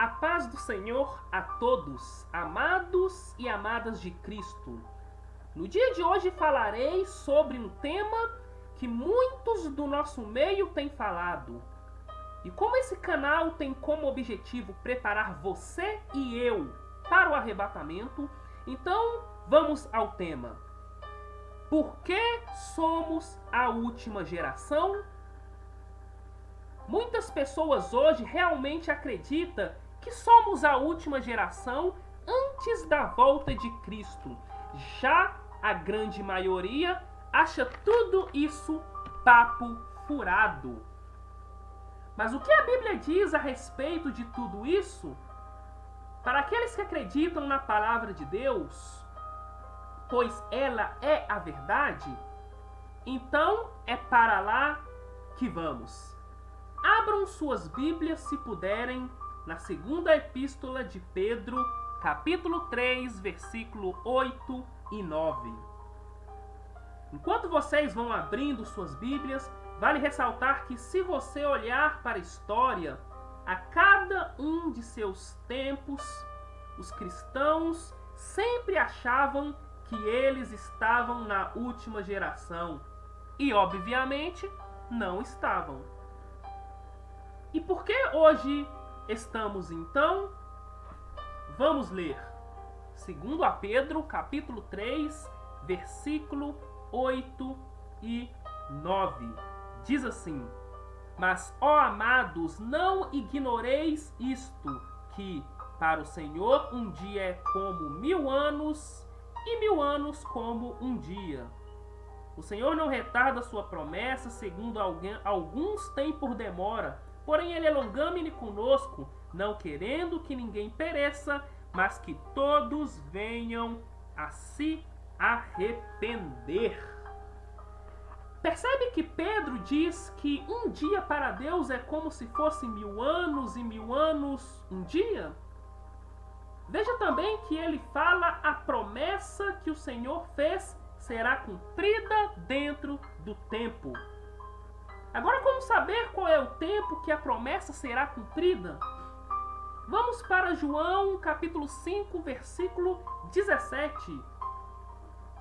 A paz do Senhor a todos, amados e amadas de Cristo. No dia de hoje falarei sobre um tema que muitos do nosso meio têm falado. E como esse canal tem como objetivo preparar você e eu para o arrebatamento, então vamos ao tema. Por que somos a última geração? Muitas pessoas hoje realmente acreditam que somos a última geração antes da volta de Cristo. Já a grande maioria acha tudo isso papo furado. Mas o que a Bíblia diz a respeito de tudo isso? Para aqueles que acreditam na palavra de Deus, pois ela é a verdade, então é para lá que vamos. Abram suas Bíblias, se puderem, na segunda epístola de Pedro, capítulo 3, versículo 8 e 9. Enquanto vocês vão abrindo suas Bíblias, vale ressaltar que se você olhar para a história, a cada um de seus tempos, os cristãos sempre achavam que eles estavam na última geração. E, obviamente, não estavam. E por que hoje estamos então? Vamos ler. Segundo a Pedro, capítulo 3, versículo 8 e 9. Diz assim: Mas, ó amados, não ignoreis isto, que para o Senhor um dia é como mil anos, e mil anos como um dia. O Senhor não retarda sua promessa, segundo alguém, alguns têm por demora, Porém, ele é longâmine conosco, não querendo que ninguém pereça, mas que todos venham a se arrepender. Percebe que Pedro diz que um dia para Deus é como se fosse mil anos e mil anos um dia? Veja também que ele fala a promessa que o Senhor fez será cumprida dentro do tempo. Agora, como saber qual é o tempo que a promessa será cumprida? Vamos para João capítulo 5, versículo 17.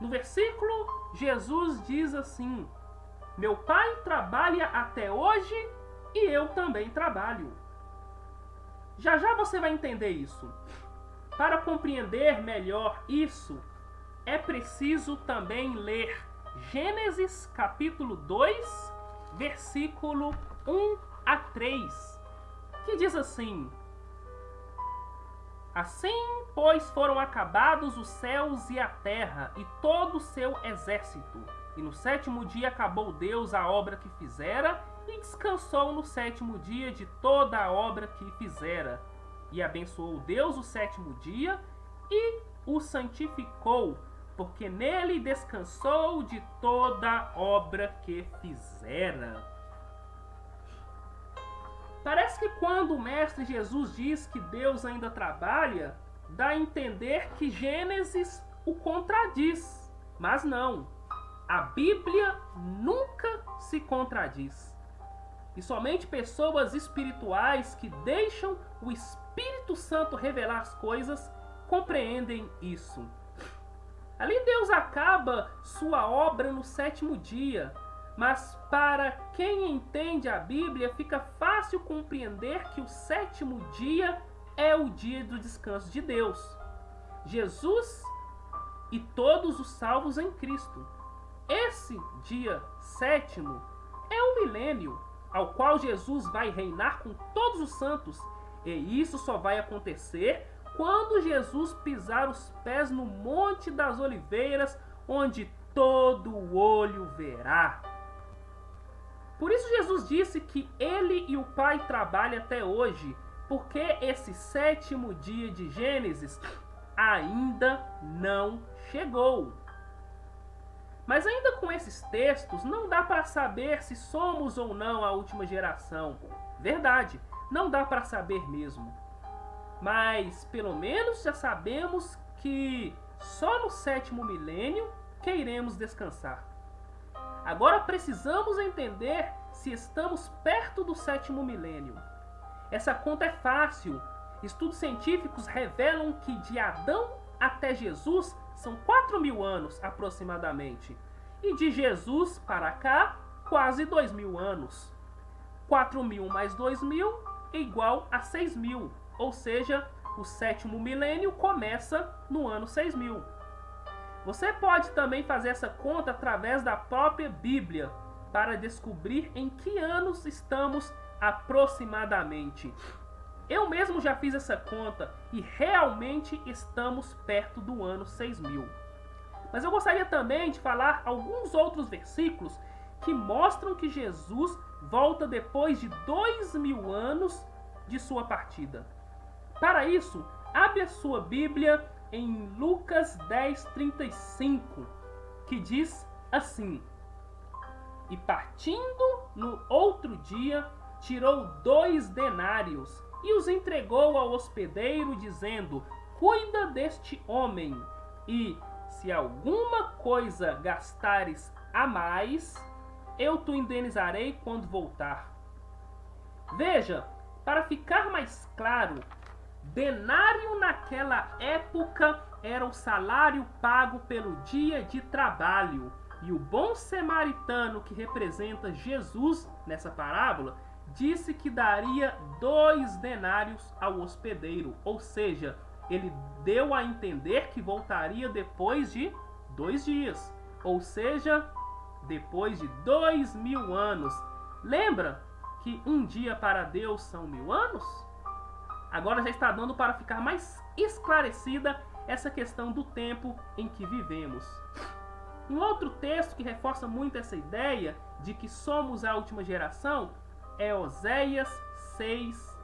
No versículo, Jesus diz assim: Meu pai trabalha até hoje e eu também trabalho. Já já você vai entender isso. Para compreender melhor isso, é preciso também ler Gênesis capítulo 2, versículo 1 a 3, que diz assim: Assim, pois, foram acabados os céus e a terra e todo o seu exército. E no sétimo dia acabou Deus a obra que fizera e descansou no sétimo dia de toda a obra que fizera. E abençoou Deus o sétimo dia e o santificou, porque nele descansou de toda obra que fizera. Parece que quando o Mestre Jesus diz que Deus ainda trabalha, dá a entender que Gênesis o contradiz. Mas não. A Bíblia nunca se contradiz. E somente pessoas espirituais que deixam o Espírito Santo revelar as coisas compreendem isso. Ali Deus acaba sua obra no sétimo dia, mas para quem entende a Bíblia fica fácil compreender que o sétimo dia é o dia do descanso de Deus. Jesus e todos os salvos em Cristo. Esse dia sétimo é o milênio ao qual Jesus vai reinar com todos os santos, e isso só vai acontecer quando Jesus pisar os pés no Monte das Oliveiras, onde todo olho verá. Por isso Jesus disse que ele e o Pai trabalham até hoje, porque esse sétimo dia de Gênesis ainda não chegou. Mas ainda com esses textos, não dá para saber se somos ou não a última geração. Verdade, não dá para saber mesmo mas pelo menos já sabemos que só no sétimo milênio que iremos descansar. Agora precisamos entender se estamos perto do sétimo milênio. Essa conta é fácil. Estudos científicos revelam que de Adão até Jesus são 4 mil anos aproximadamente. E de Jesus para cá, quase 2 mil anos. 4 mil mais 2 mil é igual a 6 mil. Ou seja, o sétimo milênio começa no ano 6 mil. Você pode também fazer essa conta através da própria Bíblia para descobrir em que anos estamos aproximadamente. Eu mesmo já fiz essa conta e realmente estamos perto do ano 6000. Mas eu gostaria também de falar alguns outros versículos que mostram que Jesus volta depois de dois mil anos de sua partida. Para isso, abre a sua Bíblia em Lucas 10, 35, que diz assim: E partindo no outro dia, tirou dois denários e os entregou ao hospedeiro, dizendo: Cuida deste homem, e se alguma coisa gastares a mais, eu te indenizarei quando voltar. Veja, para ficar mais claro, denário naquela época era o salário pago pelo dia de trabalho. E o bom samaritano que representa Jesus nessa parábola disse que daria dois denários ao hospedeiro, ou seja, ele deu a entender que voltaria depois de dois dias, ou seja, depois de dois mil anos. Lembra que um dia para Deus são mil anos? Agora já está dando para ficar mais esclarecida essa questão do tempo em que vivemos. Um outro texto que reforça muito essa ideia de que somos a última geração é Oséias 6,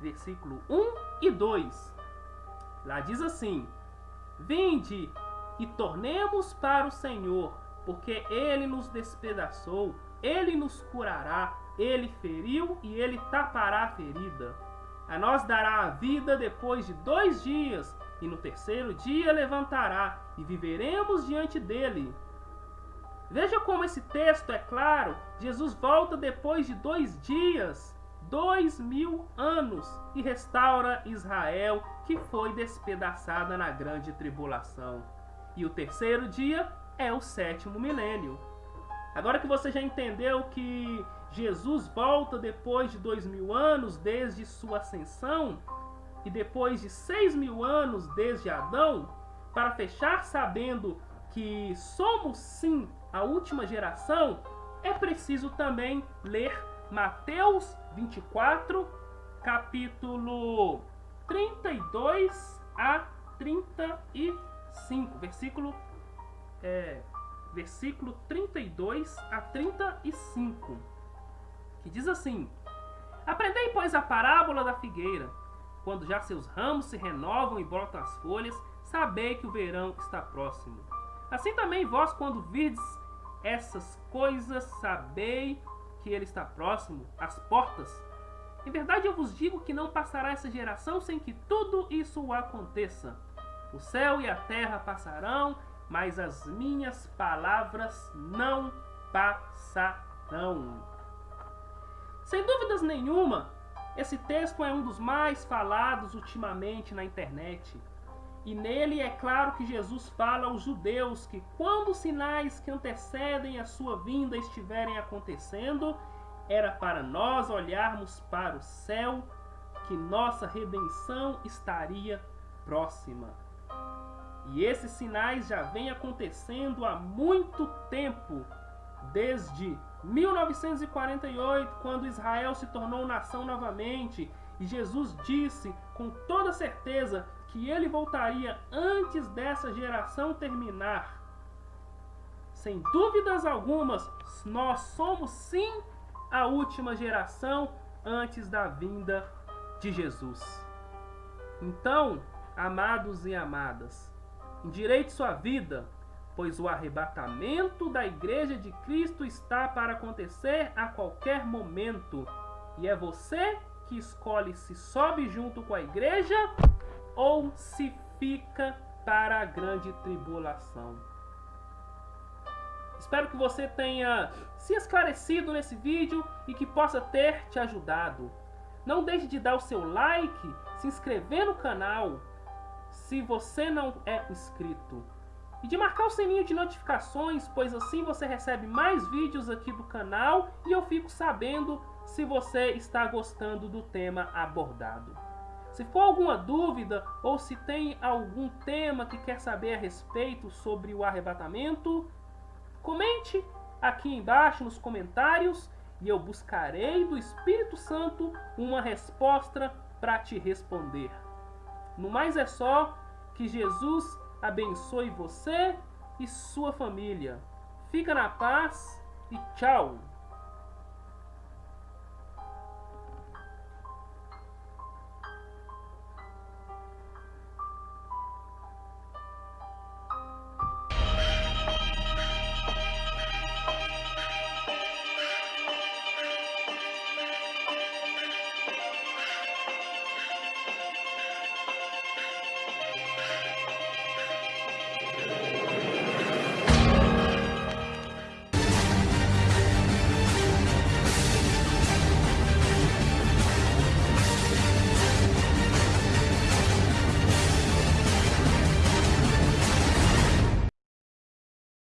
versículo 1 e 2. Lá diz assim: Vinde e tornemos para o Senhor, porque ele nos despedaçou, ele nos curará, ele feriu e ele tapará a ferida. A nós dará a vida depois de dois dias, e no terceiro dia levantará, e viveremos diante dele. Veja como esse texto é claro. Jesus volta depois de dois dias, dois mil anos, e restaura Israel, que foi despedaçada na grande tribulação. E o terceiro dia é o sétimo milênio. Agora que você já entendeu que Jesus volta depois de dois mil anos desde sua ascensão, e depois de seis mil anos desde Adão, para fechar sabendo que somos sim a última geração, é preciso também ler Mateus 24, capítulo 32 a 35, versículo é, versículo 32 a 35, que diz assim: Aprendei, pois, a parábola da figueira. Quando já seus ramos se renovam e brotam as folhas, sabei que o verão está próximo. Assim também vós, quando virdes essas coisas, sabei que ele está próximo, às portas. Em verdade eu vos digo que não passará essa geração sem que tudo isso aconteça. O céu e a terra passarão, mas as minhas palavras não passarão. Sem dúvidas nenhuma, esse texto é um dos mais falados ultimamente na internet. E nele é claro que Jesus fala aos judeus que quando os sinais que antecedem a sua vinda estiverem acontecendo, era para nós olharmos para o céu que nossa redenção estaria próxima. E esses sinais já vêm acontecendo há muito tempo, desde 1948, quando Israel se tornou nação novamente, e Jesus disse com toda certeza que ele voltaria antes dessa geração terminar. Sem dúvidas algumas, nós somos sim a última geração antes da vinda de Jesus. Então, amados e amadas, endireite sua vida, pois o arrebatamento da igreja de Cristo está para acontecer a qualquer momento. E é você que escolhe se sobe junto com a igreja ou se fica para a grande tribulação. Espero que você tenha se esclarecido nesse vídeo e que possa ter te ajudado. Não deixe de dar o seu like se inscrever no canal se você não é inscrito. E de marcar o sininho de notificações, pois assim você recebe mais vídeos aqui do canal e eu fico sabendo se você está gostando do tema abordado. Se for alguma dúvida ou se tem algum tema que quer saber a respeito sobre o arrebatamento, comente aqui embaixo nos comentários e eu buscarei do Espírito Santo uma resposta para te responder. No mais é só que Jesus abençoe você e sua família. Fica na paz e tchau!